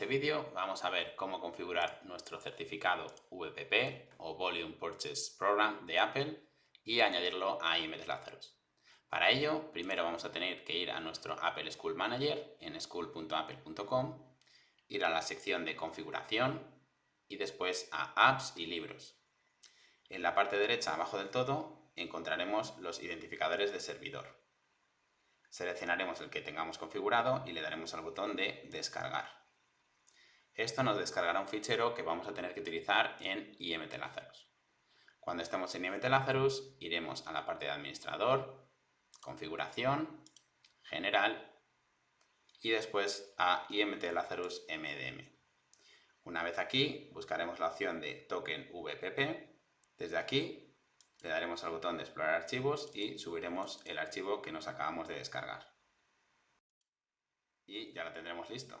este vídeo vamos a ver cómo configurar nuestro certificado VPP o Volume Purchase Program de Apple y añadirlo a IMT Lazarus. Para ello, primero vamos a tener que ir a nuestro Apple School Manager en school.apple.com, ir a la sección de configuración y después a apps y libros. En la parte derecha, abajo del todo, encontraremos los identificadores de servidor. Seleccionaremos el que tengamos configurado y le daremos al botón de descargar. Esto nos descargará un fichero que vamos a tener que utilizar en IMT Lazarus. Cuando estemos en IMT Lazarus, iremos a la parte de administrador, configuración, general y después a IMT Lazarus MDM. Una vez aquí, buscaremos la opción de token VPP. Desde aquí le daremos al botón de explorar archivos y subiremos el archivo que nos acabamos de descargar. Y ya lo tendremos listo.